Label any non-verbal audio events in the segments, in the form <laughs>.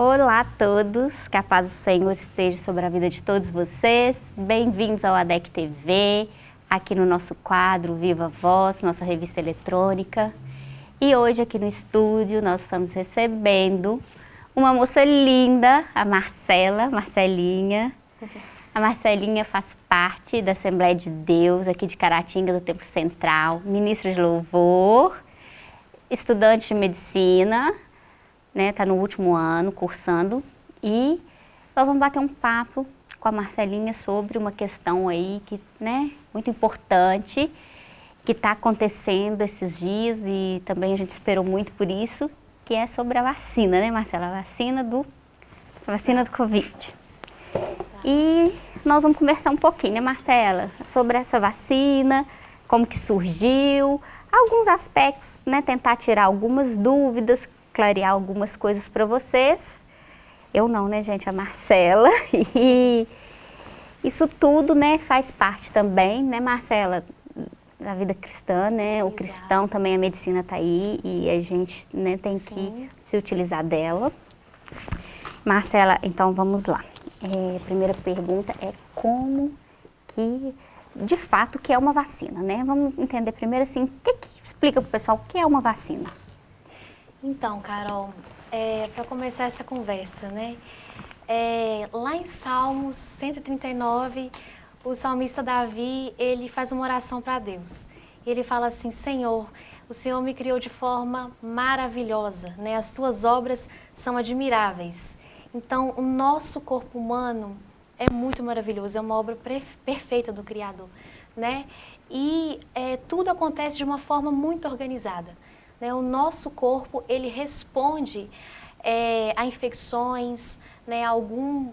Olá a todos, que a paz do Senhor esteja sobre a vida de todos vocês. Bem-vindos ao ADEC TV, aqui no nosso quadro Viva Voz, nossa revista eletrônica. E hoje aqui no estúdio nós estamos recebendo uma moça linda, a Marcela, Marcelinha. A Marcelinha faz parte da Assembleia de Deus aqui de Caratinga, do Templo Central, ministra de louvor, estudante de medicina, né? Tá no último ano, cursando. E nós vamos bater um papo com a Marcelinha sobre uma questão aí que, né, muito importante, que está acontecendo esses dias e também a gente esperou muito por isso, que é sobre a vacina, né, Marcela? A vacina do, a vacina do Covid. E nós vamos conversar um pouquinho, né, Marcela, sobre essa vacina, como que surgiu, alguns aspectos, né, tentar tirar algumas dúvidas clarear algumas coisas para vocês. Eu não, né, gente? A Marcela. <laughs> E isso tudo, né, faz parte também, né, Marcela, da vida cristã, né? Exato. O cristão também, a medicina está aí e a gente, né, tem Sim. que se utilizar dela. Marcela, então vamos lá. É, a primeira pergunta é como que, de fato, o que é uma vacina, né? Vamos entender primeiro assim, o que, que explica para o pessoal o que é uma vacina? Então, Carol, é, para começar essa conversa, né? É, lá em Salmos 139, o salmista Davi, ele faz uma oração para Deus. Ele fala assim, Senhor, o Senhor me criou de forma maravilhosa, né? As tuas obras são admiráveis. Então, o nosso corpo humano é muito maravilhoso, é uma obra perfeita do Criador, né? E é, tudo acontece de uma forma muito organizada. Né? O nosso corpo, ele responde é, a infecções, né, a algum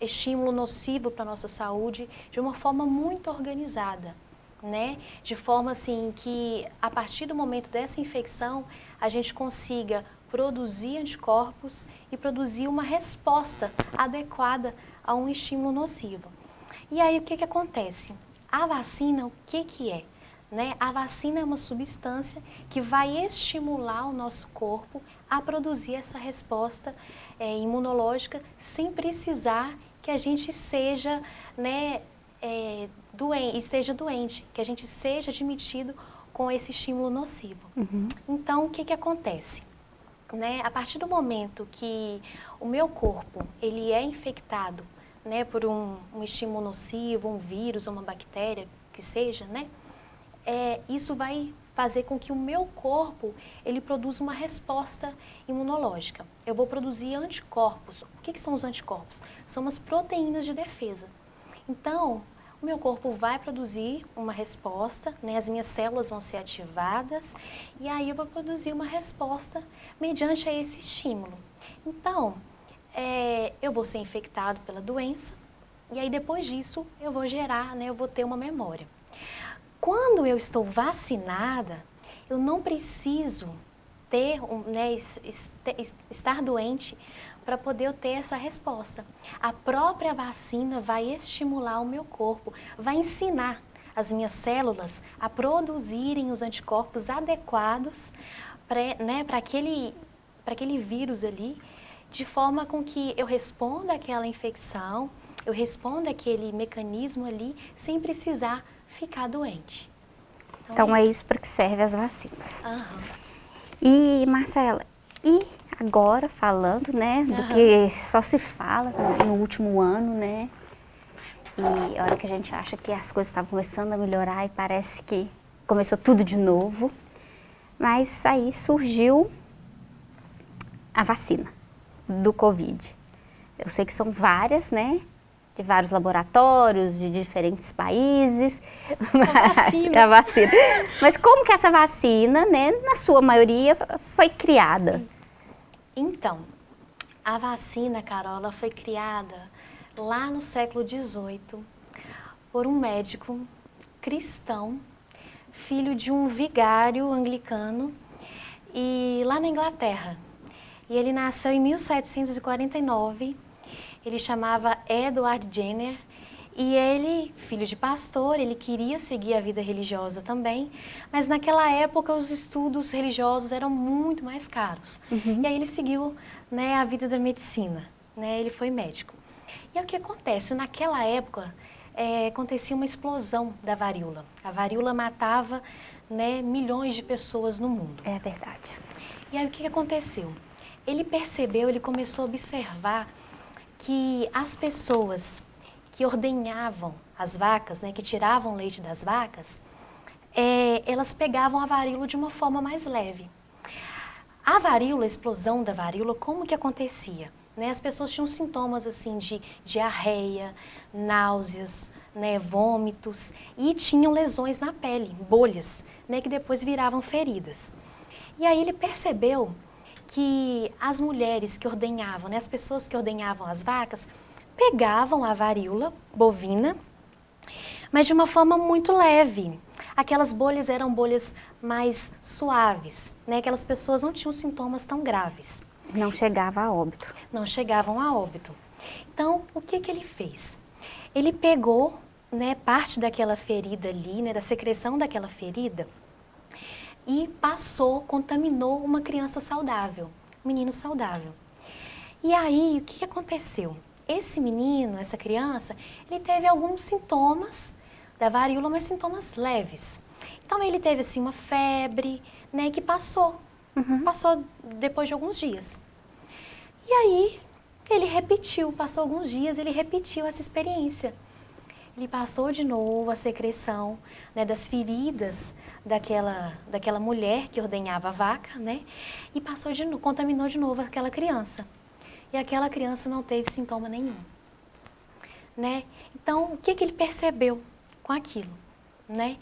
estímulo nocivo para a nossa saúde de uma forma muito organizada. Né? De forma assim que a partir do momento dessa infecção a gente consiga produzir anticorpos e produzir uma resposta adequada a um estímulo nocivo. E aí o que, que acontece? A vacina, o que, que é? Né? A vacina é uma substância que vai estimular o nosso corpo a produzir essa resposta é, imunológica sem precisar que a gente seja né, é, doente, esteja doente, que a gente seja admitido com esse estímulo nocivo. Uhum. Então, o que, que acontece? Né, a partir do momento que o meu corpo ele é infectado né, por um, um estímulo nocivo, um vírus ou uma bactéria, que seja, né, é, isso vai fazer com que o meu corpo ele produza uma resposta imunológica. Eu vou produzir anticorpos. O que, que são os anticorpos? São as proteínas de defesa. Então, o meu corpo vai produzir uma resposta, né? as minhas células vão ser ativadas e aí eu vou produzir uma resposta mediante a esse estímulo. Então, é, eu vou ser infectado pela doença e aí depois disso eu vou gerar, né? eu vou ter uma memória. Quando eu estou vacinada, eu não preciso ter, né, estar doente para poder ter essa resposta. A própria vacina vai estimular o meu corpo, vai ensinar as minhas células a produzirem os anticorpos adequados para né, aquele, aquele vírus ali, de forma com que eu responda àquela infecção, eu responda àquele mecanismo ali, sem precisar ficar doente. Então, então é isso, isso para que serve as vacinas. Uhum. E, Marcela, e agora falando, né, do uhum. que só se fala no último ano, né, e a hora que a gente acha que as coisas estavam começando a melhorar e parece que começou tudo de novo, mas aí surgiu a vacina do Covid. Eu sei que são várias, né, de vários laboratórios, de diferentes países. <laughs> A vacina. <laughs> a vacina. Mas como que essa vacina, né, na sua maioria, foi criada? Então, a vacina, Carola, foi criada lá no século XVIII por um médico cristão, filho de um vigário anglicano, e lá na Inglaterra. E ele nasceu em 1749 ele chamava Edward Jenner e ele, filho de pastor, ele queria seguir a vida religiosa também, mas naquela época os estudos religiosos eram muito mais caros. Uhum. E aí ele seguiu né, a vida da medicina, né, ele foi médico. E o que acontece? Naquela época, é, acontecia uma explosão da varíola. A varíola matava né, milhões de pessoas no mundo. É verdade. E aí o que aconteceu? Ele percebeu, ele começou a observar que as pessoas que ordenhavam as vacas, né, que tiravam leite das vacas, é, elas pegavam a varíola de uma forma mais leve. A varíola, a explosão da varíola, como que acontecia? Né, as pessoas tinham sintomas assim de diarreia, náuseas, né, vômitos e tinham lesões na pele, bolhas, né, que depois viravam feridas. E aí ele percebeu que as mulheres que ordenhavam, né, as pessoas que ordenhavam as vacas, pegavam a varíola bovina, mas de uma forma muito leve. Aquelas bolhas eram bolhas mais suaves, né? Aquelas pessoas não tinham sintomas tão graves. Não chegava a óbito. Não chegavam a óbito. Então, o que, que ele fez? Ele pegou né, parte daquela ferida ali, né, da secreção daquela ferida, e passou, contaminou uma criança saudável, um menino saudável. E aí, o que, aconteceu? Esse menino, essa criança, ele teve alguns sintomas da varíola, mas sintomas leves. Então, ele teve, assim, uma febre, né, que passou, uhum. passou depois de alguns dias. E aí, ele repetiu, passou alguns dias, ele repetiu essa experiência. Ele passou de novo a secreção né, das feridas daquela, daquela mulher que ordenhava a vaca, né? E passou de novo, contaminou de novo aquela criança. E aquela criança não teve sintoma nenhum. Né? Então, o que, que ele percebeu com aquilo? Né?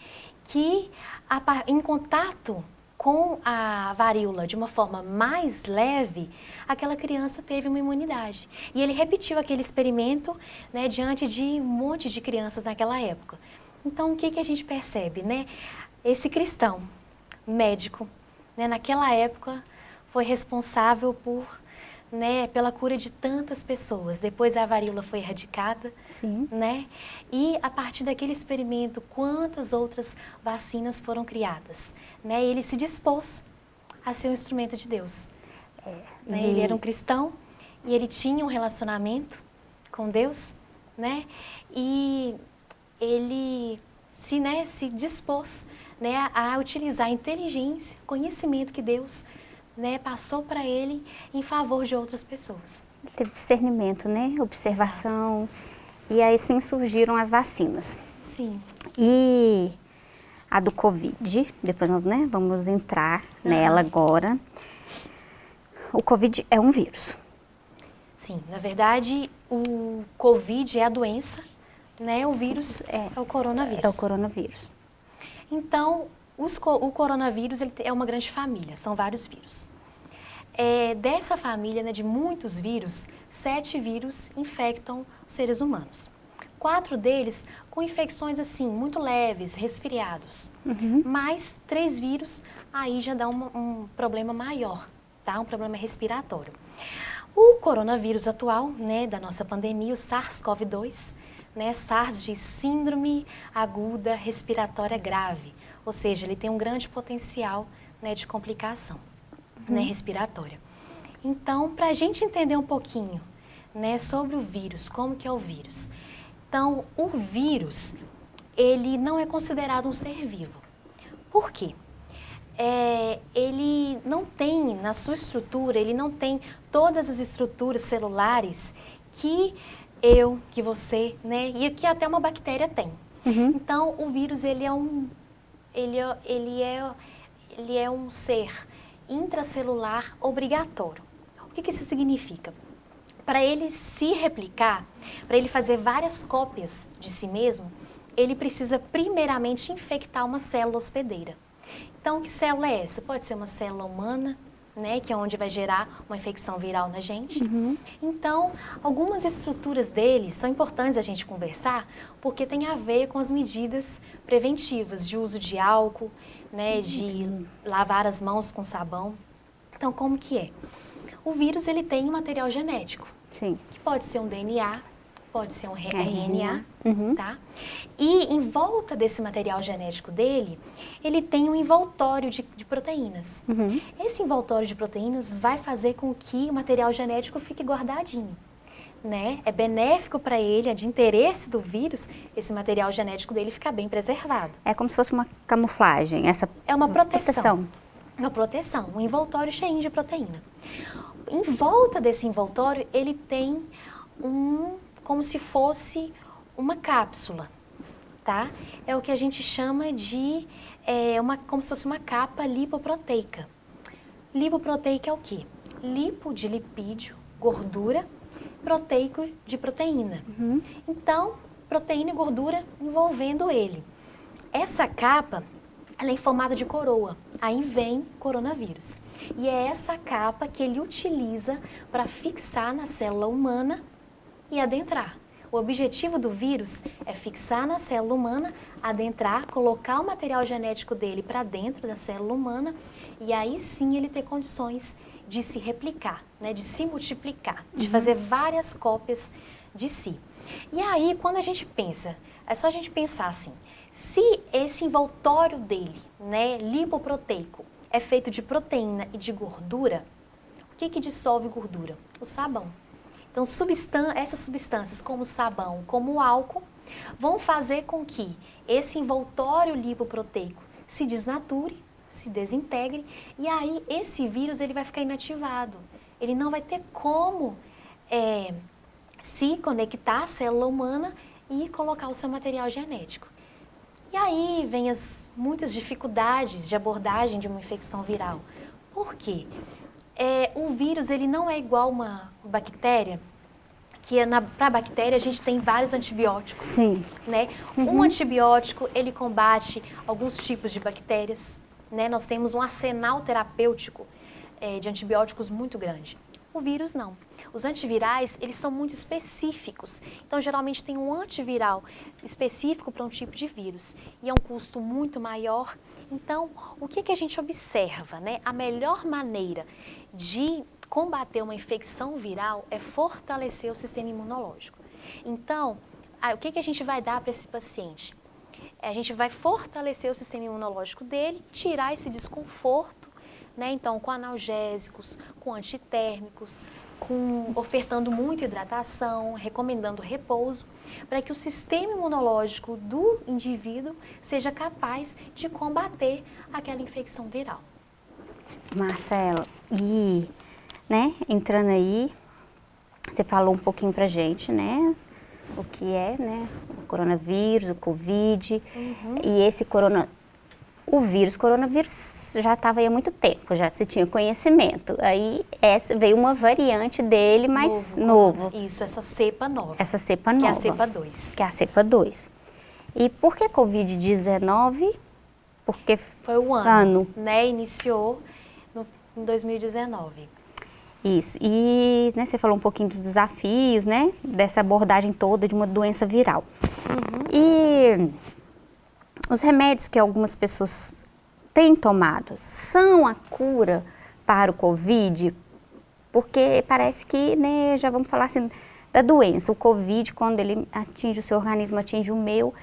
Que a, em contato com a varíola de uma forma mais leve, aquela criança teve uma imunidade. E ele repetiu aquele experimento né, diante de um monte de crianças naquela época. Então, o que, que a gente percebe? Né? Esse cristão, médico, né, naquela época, foi responsável por né, pela cura de tantas pessoas. Depois a varíola foi erradicada, Sim. né? E a partir daquele experimento, quantas outras vacinas foram criadas, né? Ele se dispôs a ser um instrumento de Deus. É. Né? Ele era um cristão e ele tinha um relacionamento com Deus, né? E ele se, né, se dispôs né, a utilizar a inteligência, conhecimento que Deus né, passou para ele em favor de outras pessoas. Teve discernimento, né? Observação. Exato. E aí sim surgiram as vacinas. Sim. E a do Covid, depois nós né, vamos entrar uhum. nela agora. O Covid é um vírus. Sim, na verdade o Covid é a doença, né? O vírus é, é o coronavírus. É o coronavírus. Então, os, o coronavírus ele é uma grande família, são vários vírus. É, dessa família né, de muitos vírus, sete vírus infectam os seres humanos. Quatro deles com infecções assim, muito leves, resfriados. Uhum. Mas três vírus aí já dá um, um problema maior, tá? um problema respiratório. O coronavírus atual, né, da nossa pandemia, o SARS-CoV-2, né, SARS de Síndrome Aguda Respiratória Grave, ou seja, ele tem um grande potencial né, de complicação uhum. né, respiratória. Então, para a gente entender um pouquinho né, sobre o vírus, como que é o vírus. Então, o vírus, ele não é considerado um ser vivo. Por quê? É, ele não tem, na sua estrutura, ele não tem todas as estruturas celulares que eu, que você, né, e que até uma bactéria tem. Uhum. Então, o vírus, ele é um ele, é, ele, é, ele é um ser intracelular obrigatório. O que, que isso significa? Para ele se replicar, para ele fazer várias cópias de si mesmo, ele precisa primeiramente infectar uma célula hospedeira. Então, que célula é essa? Pode ser uma célula humana, né, que é onde vai gerar uma infecção viral na gente. Uhum. Então, algumas estruturas dele são importantes a gente conversar, porque tem a ver com as medidas preventivas de uso de álcool, né, de lavar as mãos com sabão. Então, como que é? O vírus ele tem um material genético, Sim. que pode ser um DNA, pode ser um RNA, uhum. tá? E em volta desse material genético dele, ele tem um envoltório de, de proteínas. Uhum. Esse envoltório de proteínas vai fazer com que o material genético fique guardadinho. Né? É benéfico para ele, é de interesse do vírus, esse material genético dele ficar bem preservado. É como se fosse uma camuflagem, essa É uma proteção. proteção. Uma proteção, um envoltório cheio de proteína. Em volta desse envoltório, ele tem um como se fosse uma cápsula, tá? É o que a gente chama de, é, uma, como se fosse uma capa lipoproteica. Lipoproteica é o quê? Lipo de lipídio, gordura, proteico de proteína. Uhum. Então, proteína e gordura envolvendo ele. Essa capa, ela é em formato de coroa. Aí vem coronavírus. E é essa capa que ele utiliza para fixar na célula humana e adentrar. O objetivo do vírus é fixar na célula humana, adentrar, colocar o material genético dele para dentro da célula humana e aí sim ele ter condições de se replicar, né, de se multiplicar, de uhum. fazer várias cópias de si. E aí, quando a gente pensa, é só a gente pensar assim, se esse envoltório dele, né, lipoproteico, é feito de proteína e de gordura, o que, que dissolve gordura? O sabão. Então, essas substâncias, como sabão, como álcool, vão fazer com que esse envoltório lipoproteico se desnature, se desintegre, e aí esse vírus ele vai ficar inativado. Ele não vai ter como é, se conectar à célula humana e colocar o seu material genético. E aí vem as muitas dificuldades de abordagem de uma infecção viral. Por quê? É, o vírus ele não é igual uma bactéria, que é para a bactéria a gente tem vários antibióticos. Sim. Né? Uhum. Um antibiótico, ele combate alguns tipos de bactérias. Né? Nós temos um arsenal terapêutico é, de antibióticos muito grande. O vírus não. Os antivirais, eles são muito específicos. Então, geralmente tem um antiviral específico para um tipo de vírus. E é um custo muito maior. Então, o que, que a gente observa? Né? A melhor maneira de combater uma infecção viral é fortalecer o sistema imunológico. Então, o que, a gente vai dar para esse paciente? A gente vai fortalecer o sistema imunológico dele, tirar esse desconforto né? Então, com analgésicos, com antitérmicos, com, ofertando muita hidratação, recomendando repouso, para que o sistema imunológico do indivíduo seja capaz de combater aquela infecção viral. Marcela, e né, entrando aí, você falou um pouquinho pra gente, né, o que é, né, o coronavírus, o Covid, uhum. e esse corona, o vírus, coronavírus já estava aí há muito tempo, já se tinha conhecimento. Aí essa, veio uma variante dele mais novo, novo. Isso, essa cepa nova. Essa cepa nova. Que é a cepa 2. Que é a cepa 2. E por que Covid-19? Porque foi o ano, ano. né? Iniciou em 2019. Isso. E né, você falou um pouquinho dos desafios, né? Dessa abordagem toda de uma doença viral. Uhum. E os remédios que algumas pessoas têm tomado são a cura para o Covid? Porque parece que, né, já vamos falar assim, da doença. O Covid, quando ele atinge o seu organismo, atinge o meu,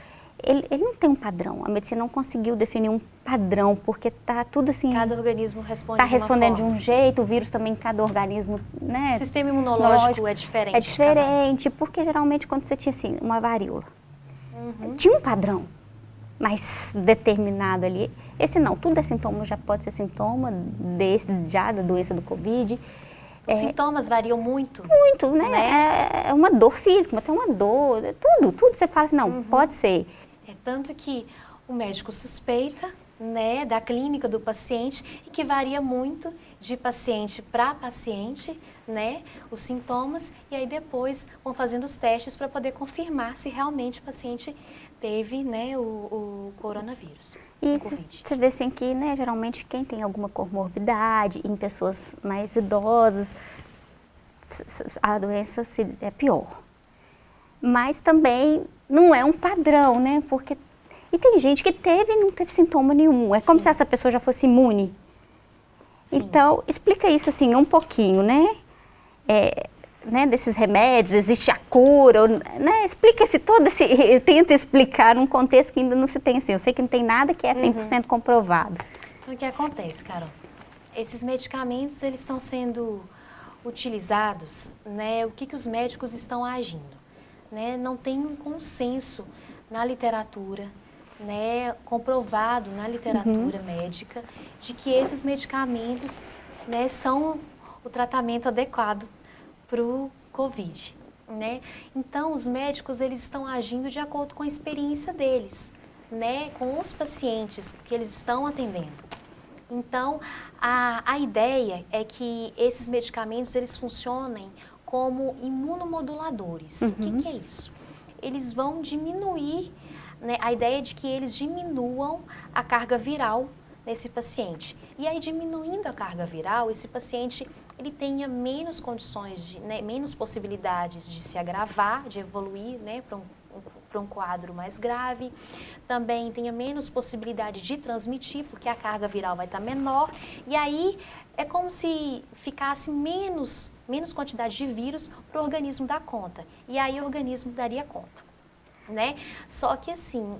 ele, ele não tem um padrão. A medicina não conseguiu definir um padrão, porque está tudo assim... Cada organismo responde Está respondendo de, um jeito, o vírus também, cada organismo, né? O sistema imunológico é diferente. É diferente, porque geralmente quando você tinha assim, uma varíola, uhum. tinha um padrão mais determinado ali. Esse não, tudo é sintoma, já pode ser sintoma desse, já da doença do Covid. Os é, sintomas variam muito? Muito, né? né? É, é uma dor física, mas tem uma dor, é tudo, tudo você fala assim, não, uhum. pode ser. Tanto que o médico suspeita, né, da clínica do paciente e que varia muito de paciente para paciente, né, os sintomas e aí depois vão fazendo os testes para poder confirmar se realmente o paciente teve, né, o, o coronavírus. E você vê assim que, né, geralmente quem tem alguma comorbidade, em pessoas mais idosas, a doença é pior. Mas também não é um padrão, né, porque... E tem gente que teve e não teve sintoma nenhum, é como Sim. se essa pessoa já fosse imune. Sim. Então, explica isso assim um pouquinho, né? É, né, desses remédios, existe a cura, né, explica-se todo esse, <laughs> tenta explicar num contexto que ainda não se tem assim, eu sei que não tem nada que é 100% uhum. comprovado. Então, o que acontece, Carol? Esses medicamentos, eles estão sendo utilizados, né, o que, que os médicos estão agindo? Né? Não tem um consenso na literatura, né, comprovado na literatura uhum. médica, de que esses medicamentos né, são o tratamento adequado para o Covid. Né? Então, os médicos eles estão agindo de acordo com a experiência deles, né? com os pacientes que eles estão atendendo. Então, a, a ideia é que esses medicamentos eles funcionem como imunomoduladores. Uhum. O que, uhum. que, é isso? Eles vão diminuir, né, a ideia é de que eles diminuam a carga viral nesse paciente. E aí, diminuindo a carga viral, esse paciente ele tenha menos condições, de, né, menos possibilidades de se agravar, de evoluir né, para um, um, um quadro mais grave. Também tenha menos possibilidade de transmitir, porque a carga viral vai estar menor. E aí, é como se ficasse menos, menos quantidade de vírus para o organismo dar conta. E aí o organismo daria conta. Né? Só que assim,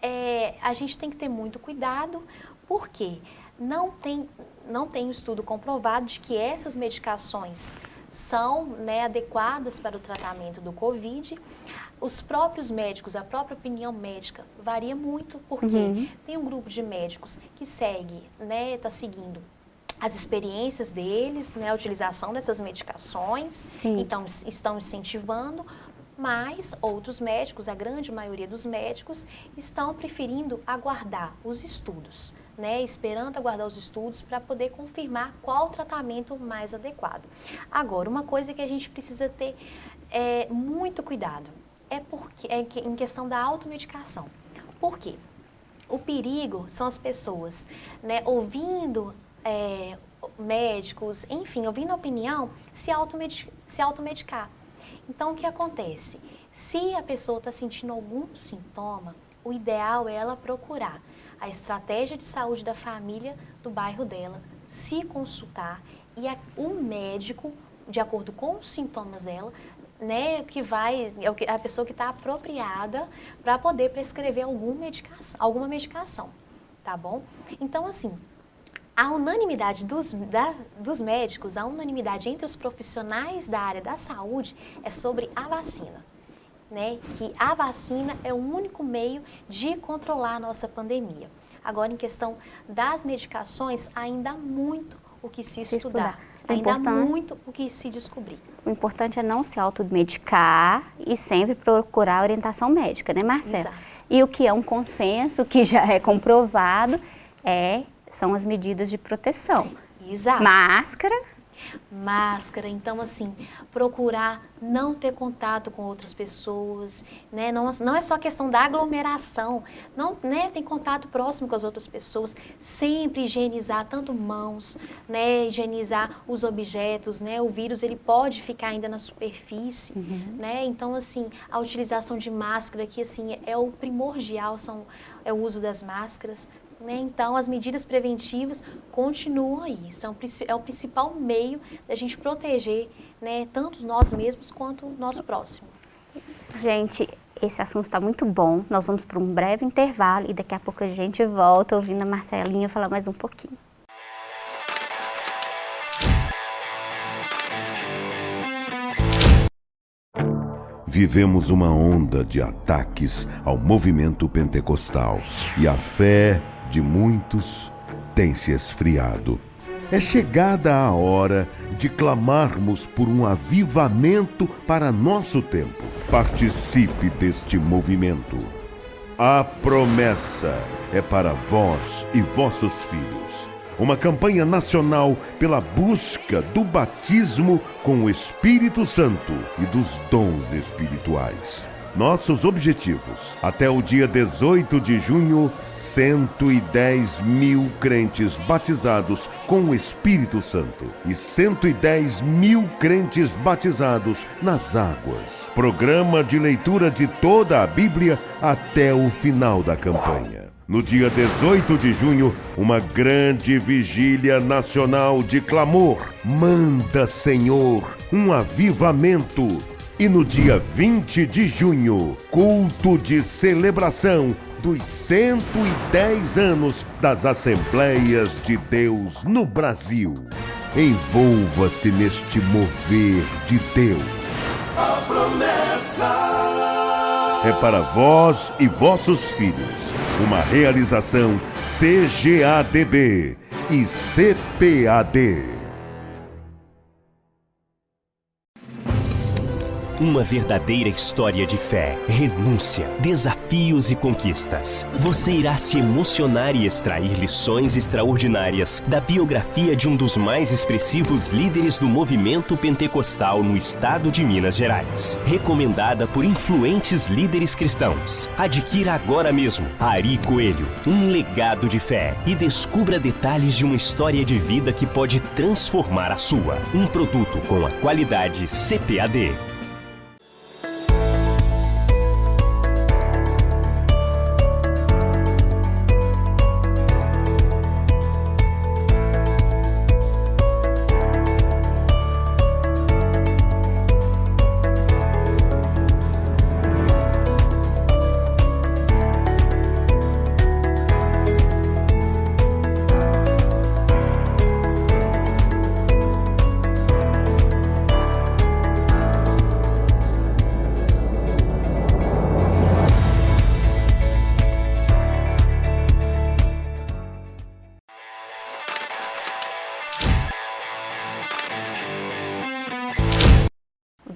é, a gente tem que ter muito cuidado, porque não tem, não tem estudo comprovado de que essas medicações são né, adequadas para o tratamento do Covid. Os próprios médicos, a própria opinião médica varia muito, porque uhum. tem um grupo de médicos que segue, né, está seguindo as experiências deles, né, a utilização dessas medicações, Sim. então estão incentivando, mas outros médicos, a grande maioria dos médicos, estão preferindo aguardar os estudos, né, esperando aguardar os estudos para poder confirmar qual o tratamento mais adequado. Agora, uma coisa que a gente precisa ter é, muito cuidado é, porque, é em questão da automedicação. Por quê? O perigo são as pessoas né, ouvindo é, médicos, enfim, ouvindo a opinião, se, automedicar. Se automedicar. Então, o que acontece? Se a pessoa está sentindo algum sintoma, o ideal é ela procurar a estratégia de saúde da família do bairro dela, se consultar e o médico, de acordo com os sintomas dela, né, que vai, é a pessoa que está apropriada para poder prescrever alguma medicação, alguma medicação, tá bom? Então, assim, a unanimidade dos, da, dos médicos, a unanimidade entre os profissionais da área da saúde é sobre a vacina né, que a vacina é o único meio de controlar a nossa pandemia. Agora, em questão das medicações, ainda há muito o que se, se estudar. estudar. Ainda há muito o que se descobrir. O importante é não se automedicar e sempre procurar orientação médica, né, Marcela? Exato. E o que é um consenso, que já é comprovado, é, são as medidas de proteção. Exato. Máscara, máscara, então assim, procurar não ter contato com outras pessoas, né? Não, não é só questão da aglomeração, não, né? Tem contato próximo com as outras pessoas, sempre higienizar tanto mãos, né? Higienizar os objetos, né? O vírus ele pode ficar ainda na superfície, uhum. né? Então assim, a utilização de máscara que assim é o primordial, são, é o uso das máscaras, né? Então, as medidas preventivas continuam aí. São, é o principal meio da gente proteger né, tanto nós mesmos quanto o nosso próximo. Gente, esse assunto está muito bom. Nós vamos para um breve intervalo e daqui a pouco a gente volta ouvindo a Marcelinha falar mais um pouquinho. Vivemos uma onda de ataques ao movimento pentecostal e a fé de muitos tem se esfriado. É chegada a hora de clamarmos por um avivamento para nosso tempo. Participe deste movimento. A promessa é para vós e vossos filhos. Uma campanha nacional pela busca do batismo com o Espírito Santo e dos dons espirituais. Nossos objetivos. Até o dia 18 de junho, 110 mil crentes batizados com o Espírito Santo e 110 mil crentes batizados nas águas. Programa de leitura de toda a Bíblia até o final da campanha. no dia 18 de junho, uma grande vigília nacional de clamor. Manda, Senhor, um avivamento. E no dia 20 de junho, culto de celebração dos 110 anos das Assembleias de Deus no Brasil. Envolva-se neste mover de Deus. A promessa é para vós e vossos filhos. Uma realização CGADB e CPAD. Uma verdadeira história de fé, renúncia, desafios e conquistas. Você irá se emocionar e extrair lições extraordinárias da biografia de um dos mais expressivos líderes do movimento pentecostal no estado de Minas Gerais. Recomendada por influentes líderes cristãos. Adquira agora mesmo Ari Coelho, um legado de fé e descubra detalhes de uma história de vida que pode transformar a sua. Um produto com a qualidade CPAD.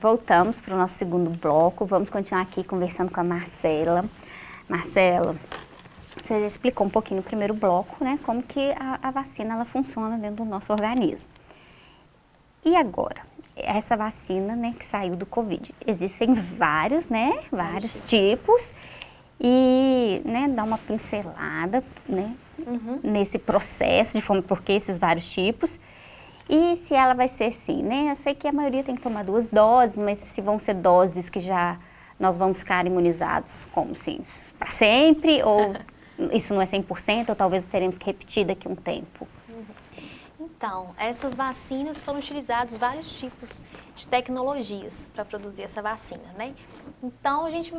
Voltamos para o nosso segundo bloco. Vamos continuar aqui conversando com a Marcela. Marcela, você já explicou um pouquinho no primeiro bloco, né, como que a, a vacina ela funciona dentro do nosso organismo. E agora, essa vacina, né, que saiu do Covid. Existem vários, né, vários tipos. E, né, dá uma pincelada, né, uhum. nesse processo, de forma, porque esses vários tipos. E se ela vai ser assim, né? Eu sei que a maioria tem que tomar duas doses, mas se vão ser doses que já nós vamos ficar imunizados, como assim, para sempre? Ou <laughs> isso não é 100%, ou talvez teremos que repetir daqui a um tempo? Então, essas vacinas foram utilizados vários tipos de tecnologias para produzir essa vacina, né? Então, a gente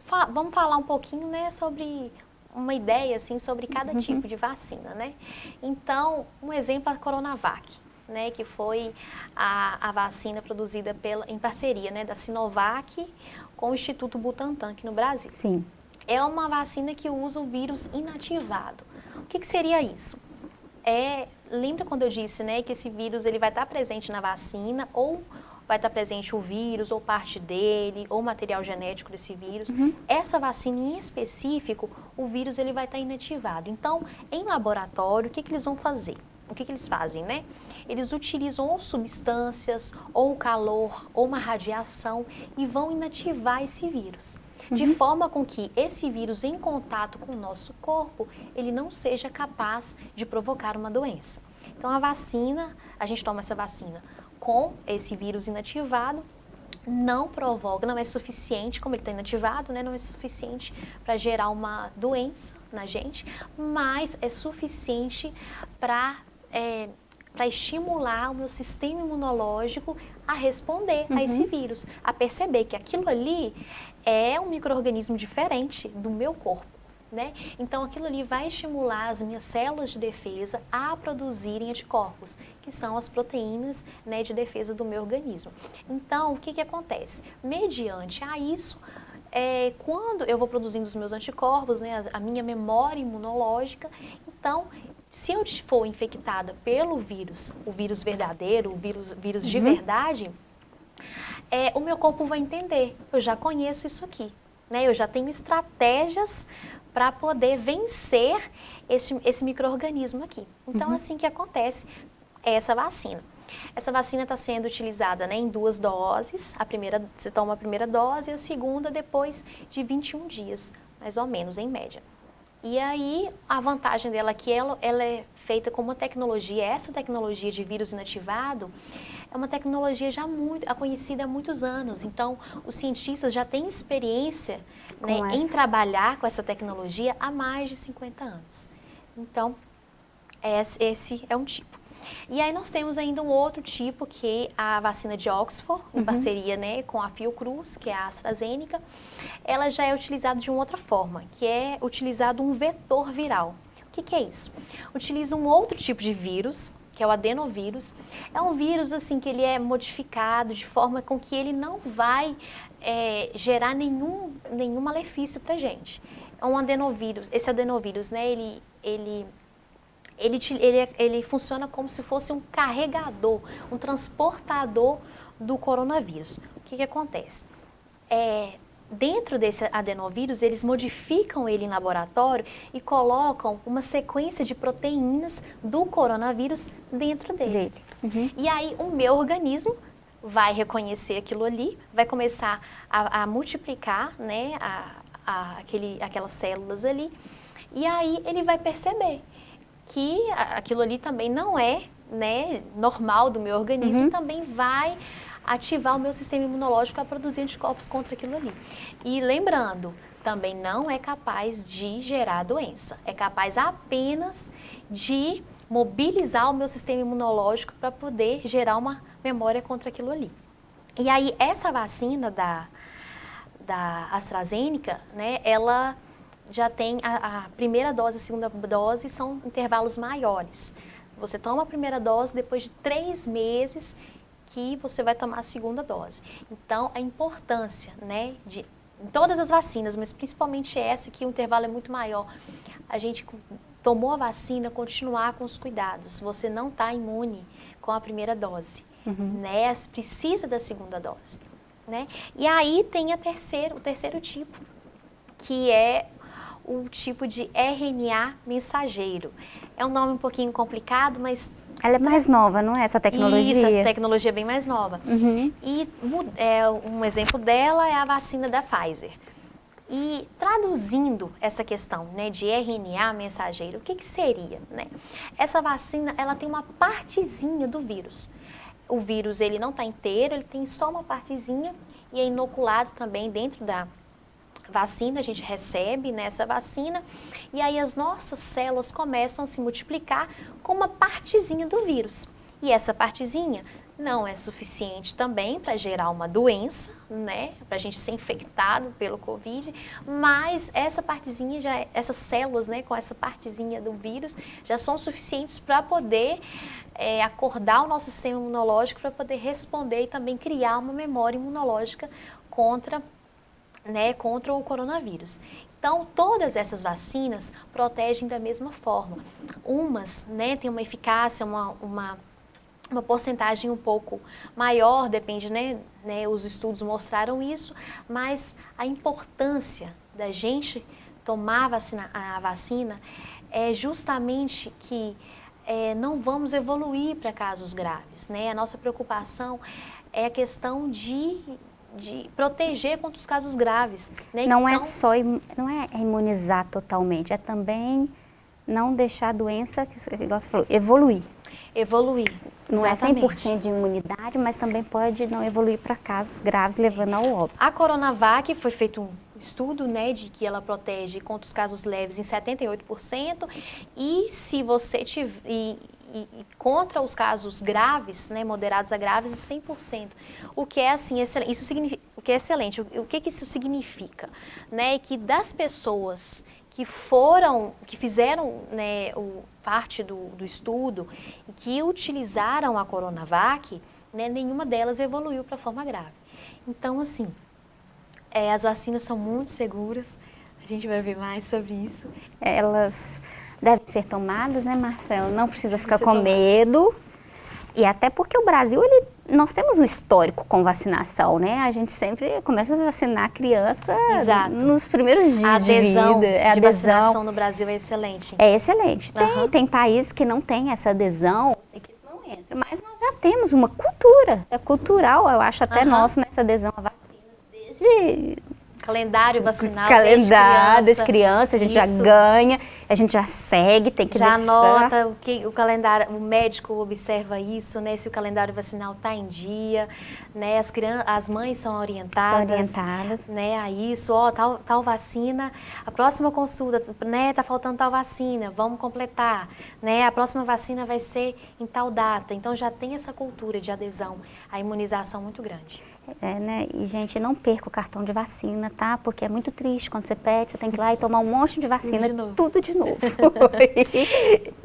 fa vamos falar um pouquinho, né, sobre uma ideia, assim, sobre cada uhum. tipo de vacina, né? Então, um exemplo é a Coronavac né, que foi a, a vacina produzida pela, em parceria né, da Sinovac com o Instituto Butantan aqui no Brasil. Sim. É uma vacina que usa o vírus inativado. O que, que seria isso? É, lembra quando eu disse né, que esse vírus ele vai estar presente na vacina ou vai estar presente o vírus ou parte dele ou material genético desse vírus. Uhum. Essa vacina em específico, o vírus ele vai estar inativado. Então, em laboratório, o que, que eles vão fazer? O que, que eles fazem, né? Eles utilizam ou substâncias, ou calor, ou uma radiação e vão inativar esse vírus. Uhum. De forma com que esse vírus em contato com o nosso corpo, ele não seja capaz de provocar uma doença. Então a vacina, a gente toma essa vacina com esse vírus inativado, não provoca, não é suficiente, como ele está inativado, né, não é suficiente para gerar uma doença na gente, mas é suficiente para é, para estimular o meu sistema imunológico a responder uhum. a esse vírus, a perceber que aquilo ali é um microorganismo diferente do meu corpo. Né? Então, aquilo ali vai estimular as minhas células de defesa a produzirem anticorpos, que são as proteínas né, de defesa do meu organismo. Então, o que, que acontece? Mediante a isso, é, quando eu vou produzindo os meus anticorpos, né, a minha memória imunológica, então se eu for infectada pelo vírus, o vírus verdadeiro, o vírus, vírus uhum. de verdade, é, o meu corpo vai entender, eu já conheço isso aqui, né? eu já tenho estratégias para poder vencer esse, esse microorganismo aqui. Então, uhum. assim que acontece essa vacina. Essa vacina está sendo utilizada né, em duas doses, a primeira, você toma a primeira dose e a segunda depois de 21 dias, mais ou menos, em média. E aí, a vantagem dela é que ela, ela é feita com uma tecnologia, essa tecnologia de vírus inativado, é uma tecnologia já muito conhecida há muitos anos. Então, os cientistas já têm experiência né, em trabalhar com essa tecnologia há mais de 50 anos. Então, esse é um tipo. E aí nós temos ainda um outro tipo, que é a vacina de Oxford, em uhum. parceria né, com a Fiocruz, que é a AstraZeneca. Ela já é utilizada de uma outra forma, que é utilizado um vetor viral. O que, que é isso? Utiliza um outro tipo de vírus, que é o adenovírus. É um vírus assim que ele é modificado de forma com que ele não vai é, gerar nenhum, nenhum malefício para gente. É um adenovírus. Esse adenovírus, né, ele, ele ele, ele, ele funciona como se fosse um carregador, um transportador do coronavírus. O que, que acontece? É, dentro desse adenovírus, eles modificam ele em laboratório e colocam uma sequência de proteínas do coronavírus dentro dele. Uhum. E aí o meu organismo vai reconhecer aquilo ali, vai começar a, a multiplicar né, a, a, aquele, aquelas células ali, e aí ele vai perceber que aquilo ali também não é né, normal do meu organismo, uhum. também vai ativar o meu sistema imunológico a produzir anticorpos contra aquilo ali. E lembrando, também não é capaz de gerar doença, é capaz apenas de mobilizar o meu sistema imunológico para poder gerar uma memória contra aquilo ali. E aí, essa vacina da, da AstraZeneca, né, ela já tem a, a primeira dose e a segunda dose são intervalos maiores. Você toma a primeira dose depois de três meses que você vai tomar a segunda dose. Então, a importância, né, de todas as vacinas, mas principalmente essa que o intervalo é muito maior, a gente tomou a vacina, continuar com os cuidados. Você não está imune com a primeira dose, uhum. né? Precisa da segunda dose, né? E aí tem a terceiro, o terceiro tipo, que é o tipo de RNA mensageiro. É um nome um pouquinho complicado, mas... Ela é mais nova, não é essa tecnologia? Isso, essa tecnologia é bem mais nova. Uhum. E é, um exemplo dela é a vacina da Pfizer. E traduzindo essa questão né, de RNA mensageiro, o que, que seria? Né? Essa vacina ela tem uma partezinha do vírus. O vírus ele não está inteiro, ele tem só uma partezinha e é inoculado também dentro da, vacina, a gente recebe nessa vacina, e aí as nossas células começam a se multiplicar com uma partezinha do vírus. E essa partezinha não é suficiente também para gerar uma doença, né, para a gente ser infectado pelo Covid, mas essa partezinha, já, essas células, né, com essa partezinha do vírus, já são suficientes para poder é, acordar o nosso sistema imunológico, para poder responder e também criar uma memória imunológica contra né, contra o coronavírus. Então, todas essas vacinas protegem da mesma forma. Umas né, têm uma eficácia, uma, uma, uma porcentagem um pouco maior, depende, né, né, os estudos mostraram isso, mas a importância da gente tomar a vacina, a vacina é justamente que é, não vamos evoluir para casos graves. Né? A nossa preocupação é a questão de de proteger contra os casos graves. Né? Não é então, é só não é imunizar totalmente, é também não deixar a doença, que você falou, evoluir. Evoluir, Não é exatamente. é 100% de imunidade, mas também pode não evoluir para casos graves, levando ao óbito. A Coronavac foi feito um estudo, né, de que ela protege contra os casos leves em 78%, e se você tiver, e, e, e, contra os casos graves, né, moderados a graves, 100%. O que é assim, excelente, isso significa, o que é excelente, o, o que, que isso significa? Né, que das pessoas que foram, que fizeram né, o, parte do, do estudo, que utilizaram a Coronavac, né, nenhuma delas evoluiu para forma grave. Então, assim, é, as vacinas são muito seguras, a gente vai ver mais sobre isso. Elas devem ser tomadas, né, Marcelo? Não precisa ficar com medo. E até porque o Brasil, ele, nós temos um histórico com vacinação, né? A gente sempre começa a vacinar a criança Exato. nos primeiros dias a adesão de vida. A de adesão vacinação no Brasil é excelente. É excelente. Tem, uhum. tem países que não têm essa adesão, que isso não entra, mas nós já temos uma cultura. É cultural, eu acho, até uhum. nosso nessa adesão à vacina, desde Calendário vacinal calendário desde das crianças, a gente Isso. já ganha, a gente já segue, tem que Já deixar. anota o que o calendário, o médico observa isso, né? Se o calendário vacinal está em dia, né? As crianças, as mães são orientadas, Orientadas. né? A isso, ó, tal, tal vacina, a próxima consulta, né? Tá faltando tal vacina, vamos completar, né? A próxima vacina vai ser em tal data. Então já tem essa cultura de adesão à imunização muito grande. É, né? E, gente, não perca o cartão de vacina, tá? Porque é muito triste quando você pede, você tem que ir lá e tomar um monte de vacina, de novo. tudo de novo. <laughs>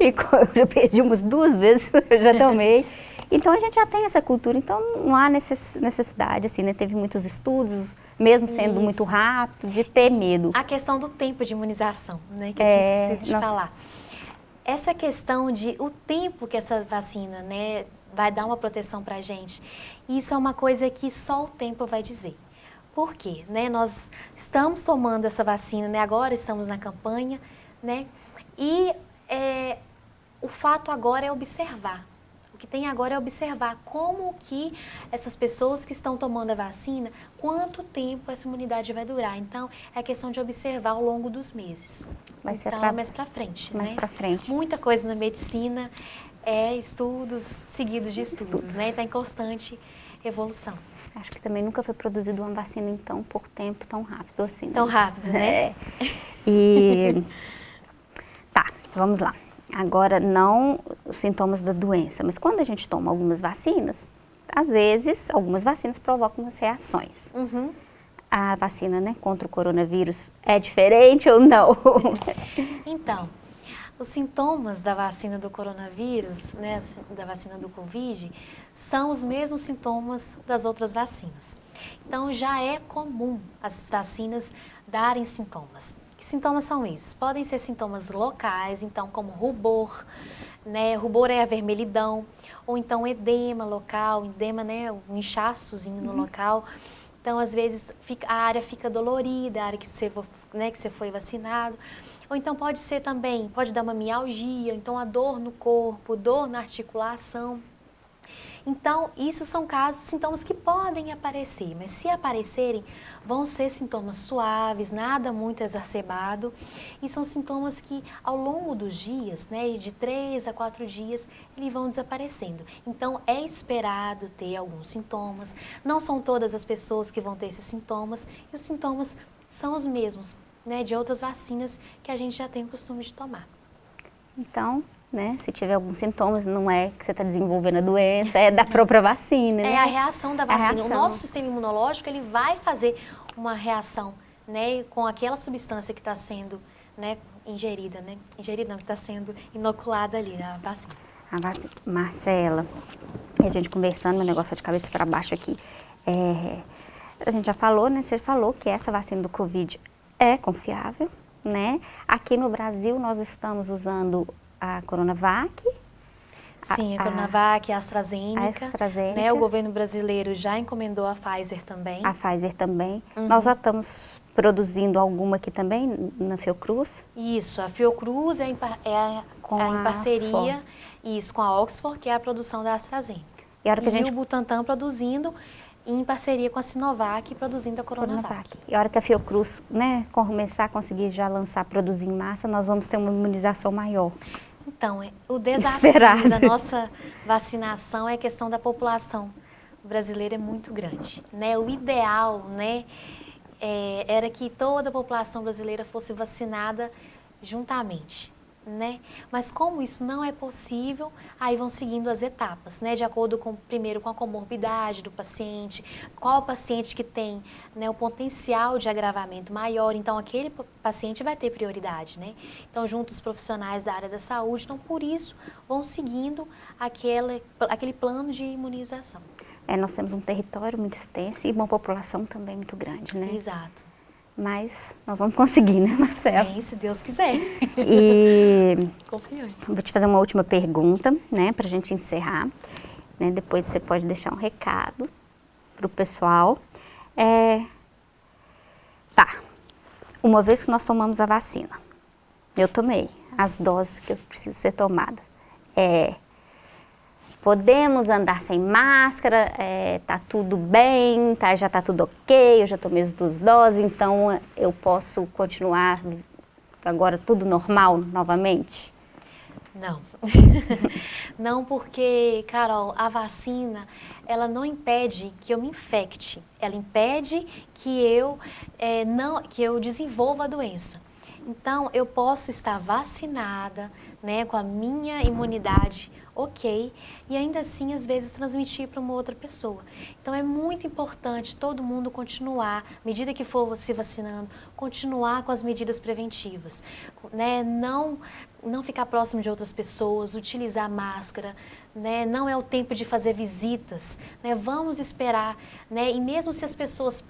e, e eu já perdi umas duas vezes, <laughs> eu já tomei. Então, a gente já tem essa cultura, então não há necess- necessidade, assim, né? Teve muitos estudos, mesmo sendo Isso. muito rápido, de ter medo. A questão do tempo de imunização, né, que eu É, tinha esquecido de nossa. falar. Essa questão de o tempo que essa vacina, né, vai dar uma proteção para a gente, isso é uma coisa que só o tempo vai dizer. Por quê? Né? Nós estamos tomando essa vacina, né? agora estamos na campanha, né? e é, o fato agora é observar. O que tem agora é observar como que essas pessoas que estão tomando a vacina, quanto tempo essa imunidade vai durar. Então, é questão de observar ao longo dos meses. Vai ser então, pra- mais para frente, mais né? pra frente. Muita coisa na medicina é estudos seguidos de estudos, né? Está em constante evolução. Acho que também nunca foi produzida uma vacina em tão pouco tempo, tão rápido assim. né? Tão rápido, né? É. E tá, vamos lá. Agora não os sintomas da doença, mas quando a gente toma algumas vacinas, às vezes algumas vacinas provocam umas reações. Uhum. A vacina, né, contra o coronavírus é diferente ou não? <laughs> Então, os sintomas da vacina do coronavírus, né, da vacina do Covid, são os mesmos sintomas das outras vacinas. Então, já é comum as vacinas darem sintomas. Que sintomas são esses? Podem ser sintomas locais, então, como rubor, né, rubor é a vermelhidão, ou então edema local, edema, né, um inchaçozinho no local. Então, às vezes, fica- a área fica dolorida, a área que você, vo- né, que você foi vacinado. Ou então pode ser também, pode dar uma mialgia, então a dor no corpo, dor na articulação. Então, isso são casos, sintomas que podem aparecer, mas se aparecerem, vão ser sintomas suaves, nada muito exacerbado, e são sintomas que ao longo dos dias, né, de três a quatro dias, eles vão desaparecendo. Então, é esperado ter alguns sintomas, não são todas as pessoas que vão ter esses sintomas, e os sintomas são os mesmos, né, de outras vacinas que a gente já tem o costume de tomar. Então, né, se tiver alguns sintomas, não é que você está desenvolvendo a doença, é da própria vacina, né? É a reação da A vacina. O reação. nosso sistema imunológico ele vai fazer uma reação, né, com aquela substância que está sendo, né, ingerida, né, ingerida não, que está sendo inoculada ali na vacina. A vacina. Marcela, a gente conversando, meu negócio é de cabeça para baixo aqui. é, a gente já falou, né? Você falou que essa vacina do Covid é confiável, né? Aqui no Brasil nós estamos usando a Coronavac. Sim, a, a- Coronavac, a AstraZeneca, a AstraZeneca. né, o governo brasileiro já encomendou a Pfizer também. A Pfizer também. Uhum. Nós já estamos produzindo alguma aqui também, na Fiocruz. Isso, a Fiocruz é em, é Com é em parceria, isso, com a Oxford, que é a produção da AstraZeneca. E a hora que a gente o Butantan produzindo em parceria com a Sinovac, produzindo a Coronavac. Coronavac. E a hora que a Fiocruz né, começar a conseguir já lançar, produzir em massa, nós vamos ter uma imunização maior. Então, é- o desafio Esperado. da nossa vacinação é a questão da população brasileira é muito grande. Né? O ideal né, é, era que toda a população brasileira fosse vacinada juntamente. Né? Mas como isso não é possível, aí vão seguindo as etapas, né? De acordo com primeiro com a comorbidade do paciente, qual paciente que tem né, o potencial de agravamento maior, então aquele pa- paciente vai ter prioridade, né? Então junto os profissionais da área da saúde, então por isso vão seguindo aquele, aquele plano de imunização. É, nós temos um território muito extenso e uma população também muito grande, né? Exato. Mas nós vamos conseguir, né, Marcelo? Bem, se Deus quiser. E <laughs> Confiante. vou te fazer uma última pergunta, né, para a gente encerrar. Né? Depois você pode deixar um recado para o pessoal. É... Tá. Uma vez que nós tomamos a vacina, eu tomei as doses que eu preciso ser tomada. É... podemos andar sem máscara, é, tá tudo bem, tá, já tá tudo ok, eu já tomei as duas doses, então eu posso continuar agora tudo normal novamente? Não. <laughs> não porque, Carol, a vacina, ela não impede que eu me infecte. Ela impede que eu, é, não, que eu desenvolva a doença. Então, eu posso estar vacinada, né, com a minha imunidade ok, e ainda assim, às vezes, transmitir para uma outra pessoa. Então, é muito importante todo mundo continuar, à medida que for se vacinando, continuar com as medidas preventivas, né? não, não ficar próximo de outras pessoas, utilizar máscara, né? não é o tempo de fazer visitas, né? vamos esperar, né? e mesmo se as pessoas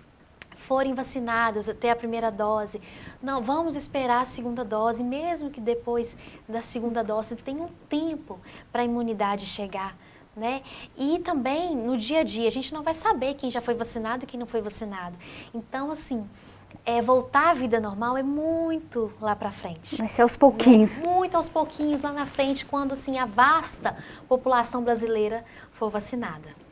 forem vacinadas até a primeira dose, não, vamos esperar a segunda dose, mesmo que depois da segunda dose tenha um tempo para a imunidade chegar. Né? E também no dia a dia, a gente não vai saber quem já foi vacinado e quem não foi vacinado. Então, assim, é, voltar à vida normal é muito lá para frente. Vai ser aos pouquinhos. Muito aos pouquinhos lá na frente, quando assim, a vasta população brasileira for vacinada.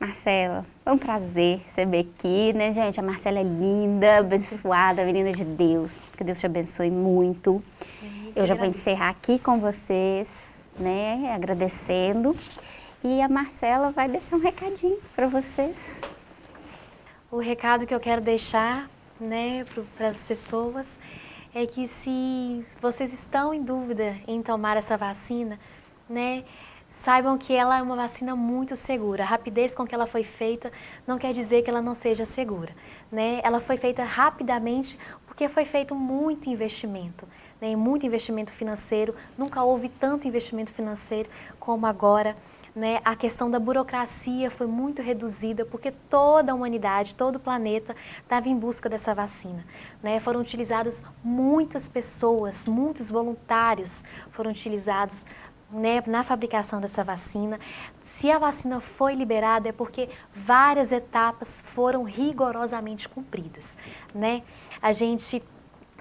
Marcela, foi um prazer receber aqui, né, gente? A Marcela é linda, abençoada, menina de Deus. Que Deus te abençoe muito. Eu já vou encerrar aqui com vocês, né, agradecendo. E a Marcela vai deixar um recadinho para vocês. O recado que eu quero deixar, né, para as pessoas é que se vocês estão em dúvida em tomar essa vacina, né, saibam que ela é uma vacina muito segura. A rapidez com que ela foi feita não quer dizer que ela não seja segura. Né? Ela foi feita rapidamente porque foi feito muito investimento, né? muito investimento financeiro. Nunca houve tanto investimento financeiro como agora. Né, a questão da burocracia foi muito reduzida porque toda a humanidade, todo o planeta estava em busca dessa vacina. Né? Foram utilizadas muitas pessoas, muitos voluntários foram utilizados né, na fabricação dessa vacina. Se a vacina foi liberada é porque várias etapas foram rigorosamente cumpridas. Né? A gente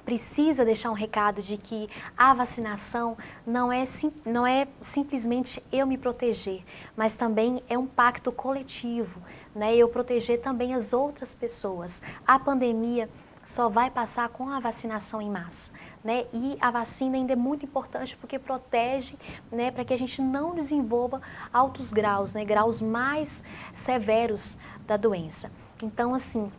precisa deixar um recado de que a vacinação não é, sim, não é simplesmente eu me proteger, mas também é um pacto coletivo, né? eu proteger também as outras pessoas. A pandemia só vai passar com a vacinação em massa. Né? E a vacina ainda é muito importante porque protege né, para que a gente não desenvolva altos graus, né, graus mais severos da doença. Então, assim,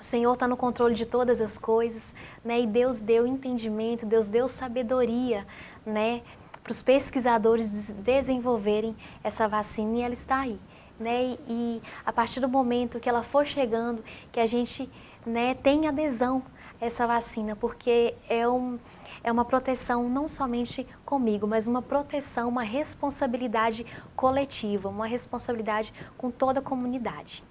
o Senhor está no controle de todas as coisas, né? E Deus deu entendimento, Deus deu sabedoria, né? Para os pesquisadores desenvolverem essa vacina e ela está aí, né? E, e a partir do momento que ela for chegando, que a gente né, tem adesão a essa vacina, porque é, um, é uma proteção não somente comigo, mas uma proteção, uma responsabilidade coletiva, uma responsabilidade com toda a comunidade.